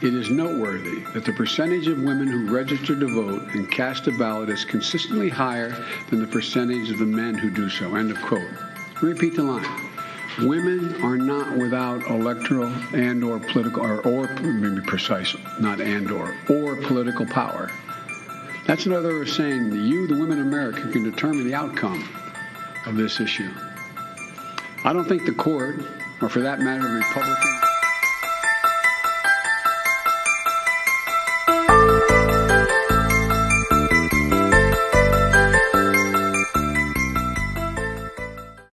It is noteworthy that the percentage of women who register to vote and cast a ballot is consistently higher than the percentage of the men who do so. End of quote. Repeat the line. Women are not without electoral and or political or, or maybe precise, not and or or political power. That's another way of saying that you, the women of America, can determine the outcome of this issue. I don't think the court, or for that matter, the Republican